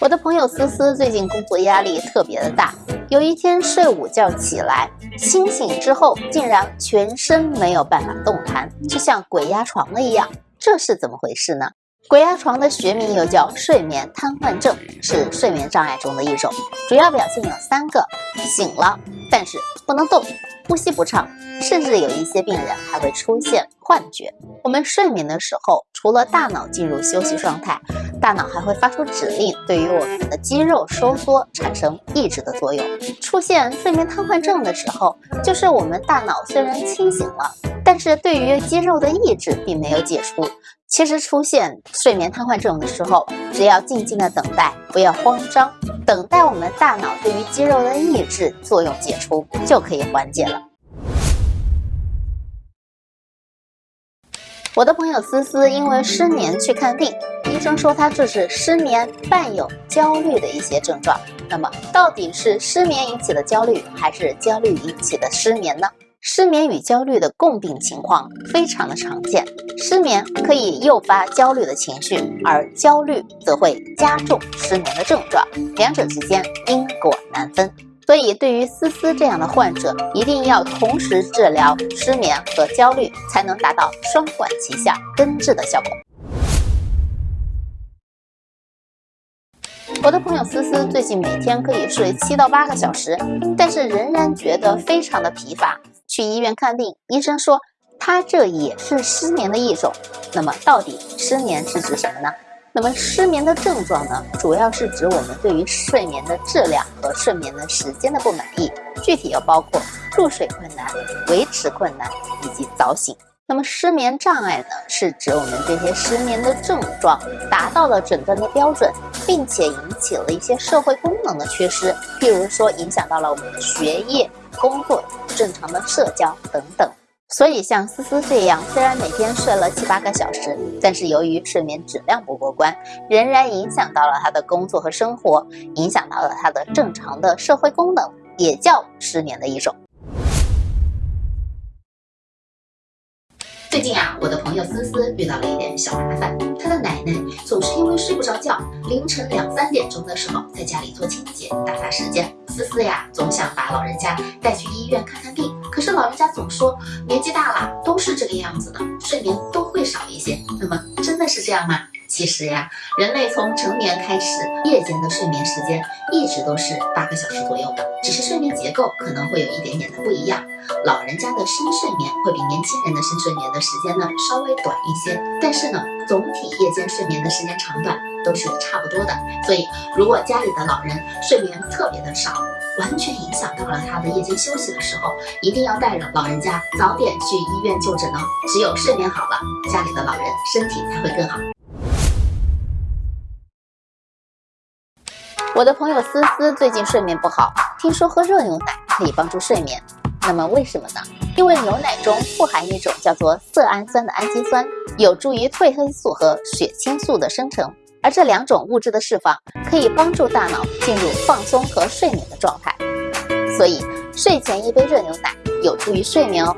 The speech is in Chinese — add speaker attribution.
Speaker 1: 我的朋友思思最近工作压力特别的大，有一天睡午觉起来，清醒之后竟然全身没有办法动弹，就像鬼压床了一样，这是怎么回事呢？鬼压床的学名又叫睡眠瘫痪症，是睡眠障碍中的一种，主要表现有三个：醒了，但是不能动，呼吸不畅。甚至有一些病人还会出现幻觉。我们睡眠的时候，除了大脑进入休息状态，大脑还会发出指令，对于我们的肌肉收缩产生抑制的作用。出现睡眠瘫痪症的时候，就是我们大脑虽然清醒了，但是对于肌肉的抑制并没有解除。其实出现睡眠瘫痪症的时候，只要静静的等待，不要慌张，等待我们大脑对于肌肉的抑制作用解除，就可以缓解了。我的朋友思思因为失眠去看病，医生说她这是失眠伴有焦虑的一些症状。那么到底是失眠引起的焦虑，还是焦虑引起的失眠呢？失眠与焦虑的共病情况非常的常见，失眠可以诱发焦虑的情绪，而焦虑则会加重失眠的症状，两者之间因果难分。所以，对于思思这样的患者，一定要同时治疗失眠和焦虑，才能达到双管齐下、根治的效果。我的朋友思思最近每天可以睡七到八个小时，但是仍然觉得非常的疲乏。去医院看病，医生说他这也是失眠的一种。那么，到底失眠是指什么呢？那么失眠的症状呢，主要是指我们对于睡眠的质量和睡眠的时间的不满意，具体又包括入睡困难、维持困难以及早醒。那么失眠障碍呢，是指我们这些失眠的症状达到了诊断的标准，并且引起了一些社会功能的缺失，譬如说影响到了我们的学业、工作、正常的社交等等。所以，像思思这样，虽然每天睡了七八个小时，但是由于睡眠质量不过关，仍然影响到了他的工作和生活，影响到了他的正常的社会功能，也叫失眠的一种。最近啊，我的朋友思思遇到了一点小麻烦，她的奶奶总是因为睡不着觉，凌晨两三点钟的时候在家里做清洁，打发时间。思思呀，总想把老人家带去医院看看病。可是老人家总说年纪大了都是这个样子的，睡眠都会少一些。那么真的是这样吗？其实呀，人类从成年开始，夜间的睡眠时间一直都是八个小时左右的，只是睡眠结构可能会有一点点的不一样。老人家的深睡眠会比年轻人的深睡眠的时间呢稍微短一些，但是呢，总体夜间睡眠的时间长短都是差不多的。所以，如果家里的老人睡眠特别的少，完全影响到了他的夜间休息的时候，一定要带着老人家早点去医院就诊哦。只有睡眠好了，家里的老人身体才会更好。我的朋友思思最近睡眠不好，听说喝热牛奶可以帮助睡眠。那么为什么呢？因为牛奶中富含一种叫做色氨酸的氨基酸，有助于褪黑素和血清素的生成，而这两种物质的释放可以帮助大脑进入放松和睡眠。所以睡前一杯热牛奶有助于睡眠哦。